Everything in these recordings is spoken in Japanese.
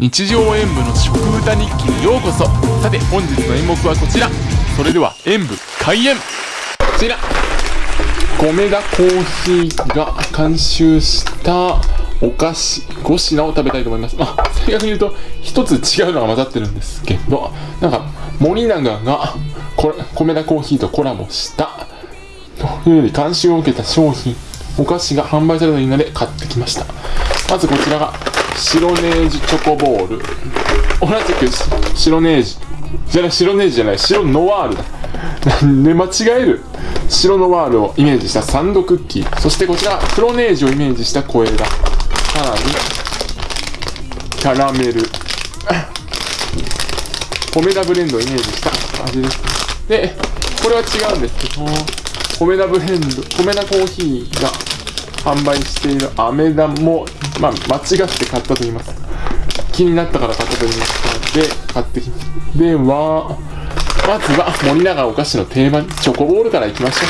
日常演舞の食歌日記にようこそ。さて本日の演目はこちら。それでは演舞開演。こちら。米田コーヒーが監修したお菓子5品を食べたいと思います。まあ正確に言うと一つ違うのが混ざってるんですけどなんか森永がこれ米田コーヒーとコラボしたというより監修を受けた商品お菓子が販売されたので買ってきました。まずこちらが白ネージチョコボール。同じく白ネージ。じゃない白ネージじゃない。白ノワールだ。なんで間違える。白ノワールをイメージしたサンドクッキー。そしてこちら黒ネージをイメージした小枝。さらにキャラメル。米田ブレンドをイメージした。味ですでこれは違うんですけど米田ブレンド米田コーヒーが販売しているアメダも、まあ、間違って買ったと言います。気になったから買ったと言います。ので買ってきます。ではまずは森永お菓子の定番チョコボールからいきましょ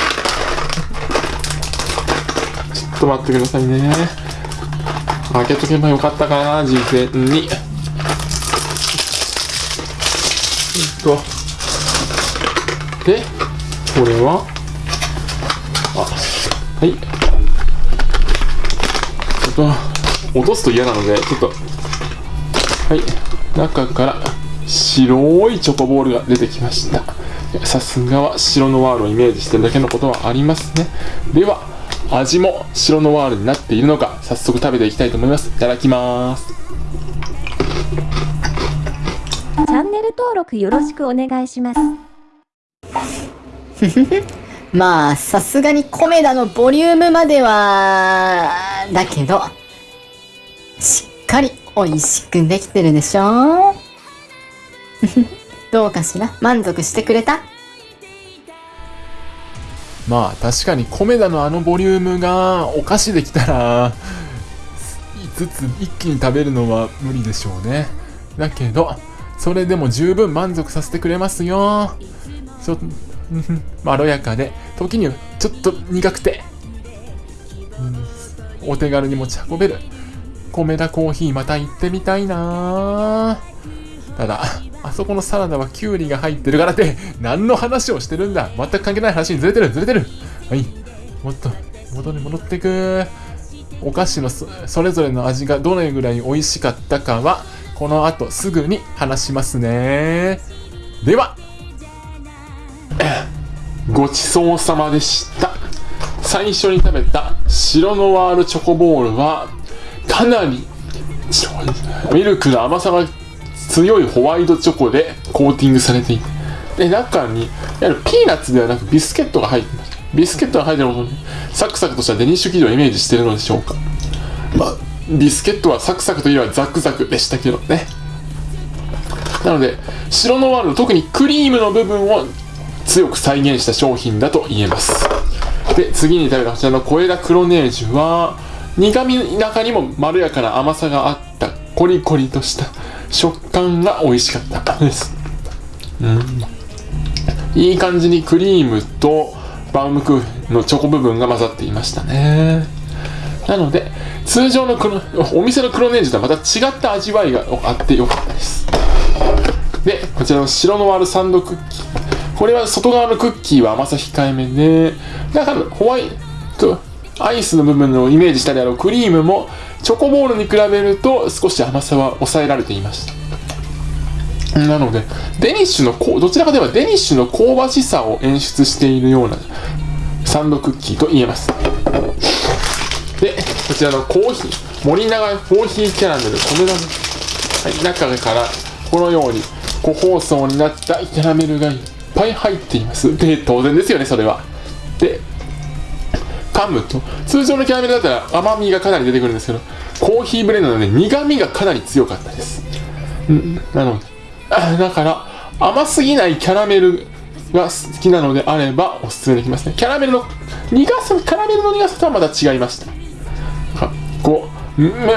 う。ちょっと待ってくださいね。開けとけばよかったかな事前に。えっと。でこれは。あはい。と。落とすと嫌なのでちょっと。はい。中から白いチョコボールが出てきました。さすがは白ノワールをイメージしてるだけのことはありますね。では味も白ノワールになっているのか早速食べていきたいと思います。いただきます。チャンネル登録よろしくお願いします。まあ、さすがにコメダのボリュームまでは、だけど、しっかり美味しくできてるでしょ？どうかしら？満足してくれた？まあ確かに米田のあのボリュームがお菓子できたら5つ一気に食べるのは無理でしょうね。だけどそれでも十分満足させてくれますよ。ちょっとまろやかで時にはちょっと苦くて、うんお手軽に持ち運べる米田コーヒーまた行ってみたいな。ただあそこのサラダはキュウリが入ってるからって何の話をしてるんだ。全く関係ない話にずれてるずれてる。はい。もっと元に戻ってく。お菓子のそそれぞれの味がどれぐらい美味しかったかはこの後すぐに話しますね。ではごちそうさまでした。最初に食べた白ノワールチョコボールはかなりミルクの甘さが強いホワイトチョコでコーティングされていてで中にいわゆるピーナッツではなくビスケットが入ってます。ビスケットが入ってることでサクサクとしたデニッシュ生地をイメージしてるのでしょうか。まあビスケットはサクサクといえばザクザクでしたけどね。なので白ノワールの特にクリームの部分を強く再現した商品だと言えます。で次に食べたこちらの小枝黒ネージュは苦味の中にもまろやかな甘さがあったコリコリとした食感が美味しかったです。うん。いい感じにクリームとバウムクーヘンのチョコ部分が混ざっていましたね。なので通常の黒お店の黒ネージとはまた違った味わいがあってよかったです。でこちらの白ノワールサンドクッキー。これは外側のクッキーは甘さ控えめで中のホワイトアイスの部分をイメージしたであろうクリームもチョコボールに比べると少し甘さは抑えられていました。なのでデニッシュのこどちらかといえばデニッシュの香ばしさを演出しているようなサンドクッキーと言えます。でこちらのコーヒー。森永コーヒーキャラメル。米田の、はい、中からこのように個包装になったキャラメルがいっぱい入っています。で当然ですよねそれは。で噛むと。通常のキャラメルだったら甘みがかなり出てくるんですけどコーヒーブレンドなので苦みがかなり強かったです。んなのであだから甘すぎないキャラメルが好きなのであればおすすめできますね。キャラメルの苦さキャラメルの苦さとはまた違いました。はこうめ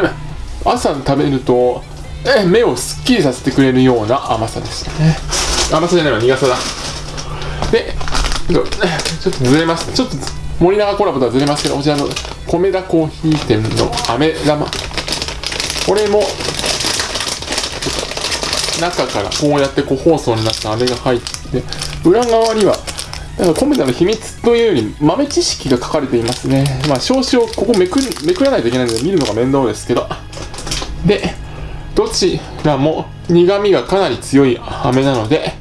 朝食べるとえ目をすっきりさせてくれるような甘さでしたね。甘さじゃないわ苦さだ。でちょっとずれます。ちょっと森永コラボとはずれますけどこちらの米田コーヒー店の飴玉。これも中からこうやって個包装になった飴が入って裏側にはなんかコメダの秘密というより豆知識が書かれていますね。まあ少々ここめくめくらないといけないので見るのが面倒ですけど。でどちらも苦味がかなり強い飴なので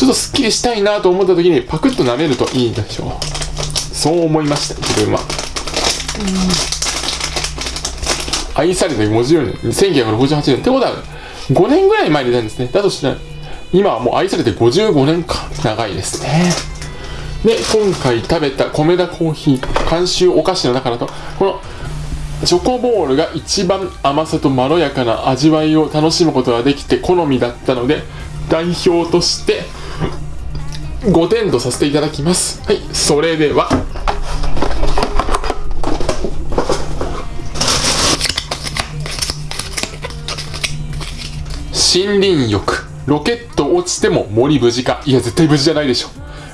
ちょっとすっきりしたいなと思った時にパクッと舐めるといいでしょうそう思いました自分は。愛されて50年1968年。ってことは5年ぐらい前に出たんですね。だとしたら今はもう愛されて55年か。長いですね。で今回食べた米田コーヒー監修お菓子の中だとこのチョコボールが一番甘さとまろやかな味わいを楽しむことができて好みだったので代表として5点とさせていただきます。はい。それでは。森林浴。ロケット落ちても森無事か。いや絶対無事じゃないでしょ。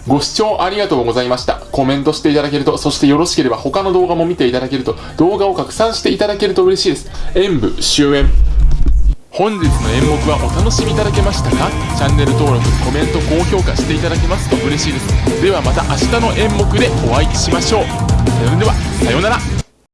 ご視聴ありがとうございました。コメントしていただけるとそしてよろしければ他の動画も見ていただけると動画を拡散していただけると嬉しいです。演舞終演。本日の演目はお楽しみいただけましたか？チャンネル登録コメント高評価していただけますと嬉しいです。ではまた明日の演目でお会いしましょう。それではさようなら。